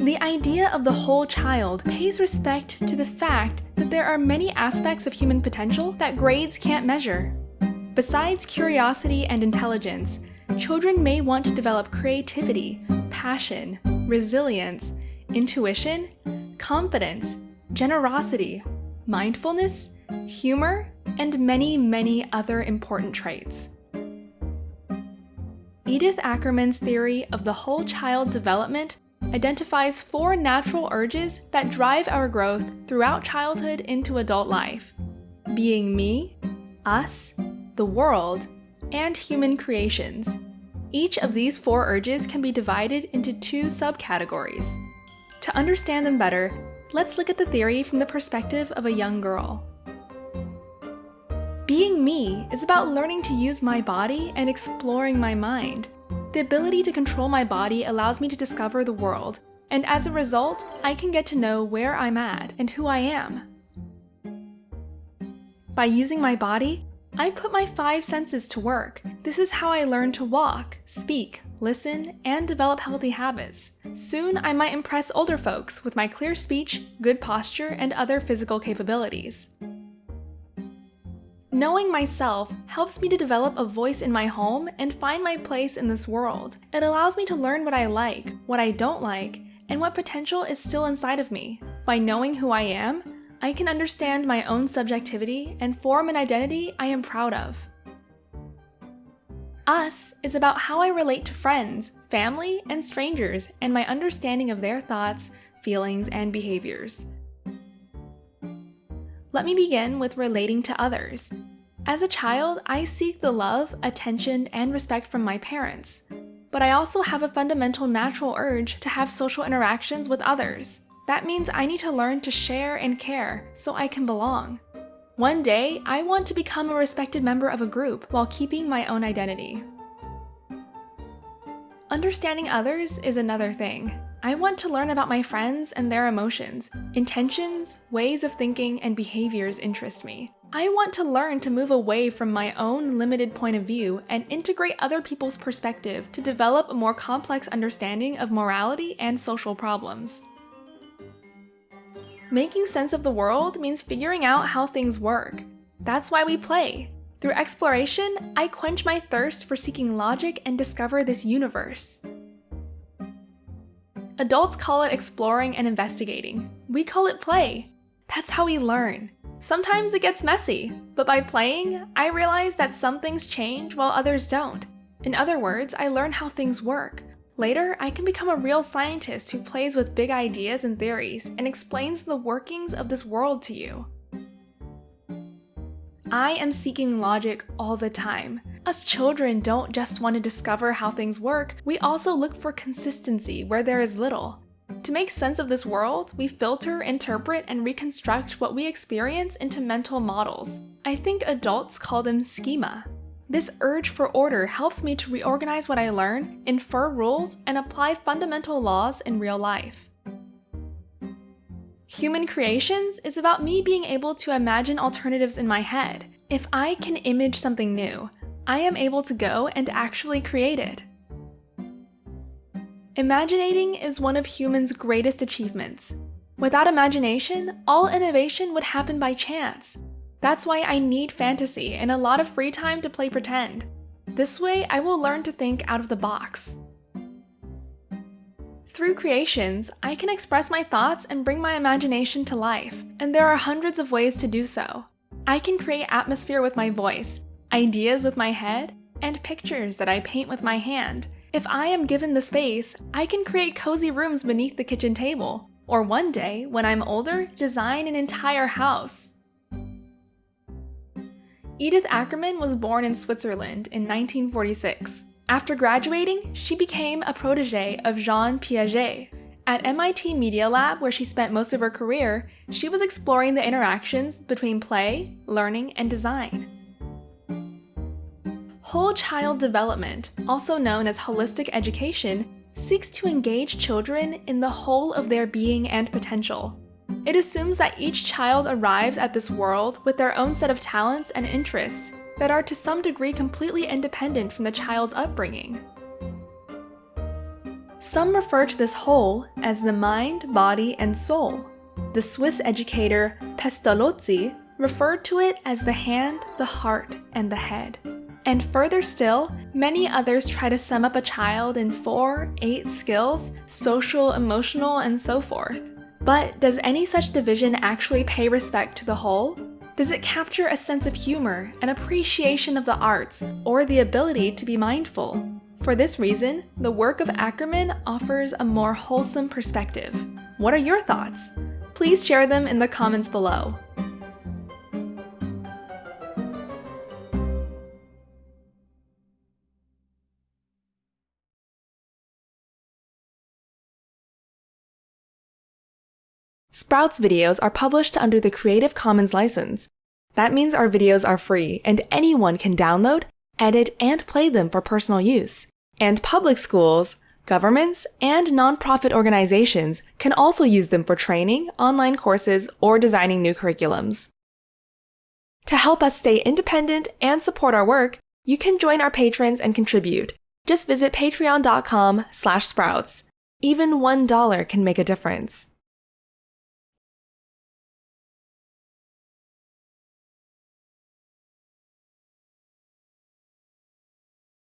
The idea of the whole child pays respect to the fact that there are many aspects of human potential that grades can't measure. Besides curiosity and intelligence, children may want to develop creativity, passion, resilience, intuition, confidence, generosity, mindfulness, humor, and many, many other important traits. Edith Ackermann's theory of the whole child development identifies four natural urges that drive our growth throughout childhood into adult life being me, us, the world, and human creations. Each of these four urges can be divided into two subcategories. To understand them better, let's look at the theory from the perspective of a young girl. Being me is about learning to use my body and exploring my mind. The ability to control my body allows me to discover the world, and as a result, I can get to know where I'm at and who I am. By using my body, I put my five senses to work. This is how I learn to walk, speak, listen, and develop healthy habits. Soon, I might impress older folks with my clear speech, good posture, and other physical capabilities. Knowing myself helps me to develop a voice in my home and find my place in this world. It allows me to learn what I like, what I don't like, and what potential is still inside of me. By knowing who I am, I can understand my own subjectivity and form an identity I am proud of. Us is about how I relate to friends, family, and strangers, and my understanding of their thoughts, feelings, and behaviors. Let me begin with relating to others. As a child, I seek the love, attention, and respect from my parents. But I also have a fundamental natural urge to have social interactions with others. That means I need to learn to share and care so I can belong. One day, I want to become a respected member of a group while keeping my own identity. Understanding others is another thing. I want to learn about my friends and their emotions. Intentions, ways of thinking, and behaviors interest me. I want to learn to move away from my own limited point of view and integrate other people's perspective to develop a more complex understanding of morality and social problems. Making sense of the world means figuring out how things work. That's why we play. Through exploration, I quench my thirst for seeking logic and discover this universe. Adults call it exploring and investigating. We call it play. That's how we learn. Sometimes it gets messy, but by playing, I realize that some things change while others don't. In other words, I learn how things work. Later, I can become a real scientist who plays with big ideas and theories and explains the workings of this world to you. I am seeking logic all the time. Us children don't just want to discover how things work, we also look for consistency where there is little. To make sense of this world, we filter, interpret, and reconstruct what we experience into mental models. I think adults call them schema. This urge for order helps me to reorganize what I learn, infer rules, and apply fundamental laws in real life. Human Creations is about me being able to imagine alternatives in my head. If I can image something new, I am able to go and actually create it. Imaginating is one of humans' greatest achievements. Without imagination, all innovation would happen by chance. That's why I need fantasy and a lot of free time to play pretend. This way, I will learn to think out of the box. Through creations, I can express my thoughts and bring my imagination to life, and there are hundreds of ways to do so. I can create atmosphere with my voice, ideas with my head, and pictures that I paint with my hand. If I am given the space, I can create cozy rooms beneath the kitchen table, or one day, when I'm older, design an entire house. Edith Ackermann was born in Switzerland in 1946. After graduating, she became a protege of Jean Piaget. At MIT Media Lab, where she spent most of her career, she was exploring the interactions between play, learning, and design. Whole child development, also known as holistic education, seeks to engage children in the whole of their being and potential. It assumes that each child arrives at this world with their own set of talents and interests that are to some degree completely independent from the child's upbringing. Some refer to this whole as the mind, body, and soul. The Swiss educator Pestalozzi referred to it as the hand, the heart, and the head. And further still, many others try to sum up a child in four, eight skills social, emotional, and so forth. But does any such division actually pay respect to the whole? Does it capture a sense of humor, an appreciation of the arts, or the ability to be mindful? For this reason, the work of Ackermann offers a more wholesome perspective. What are your thoughts? Please share them in the comments below. Sprouts videos are published under the Creative Commons license. That means our videos are free and anyone can download, edit, and play them for personal use. And public schools, governments, and nonprofit organizations can also use them for training, online courses, or designing new curriculums. To help us stay independent and support our work, you can join our patrons and contribute. Just visit patreon.com slash sprouts. Even $1 can make a difference.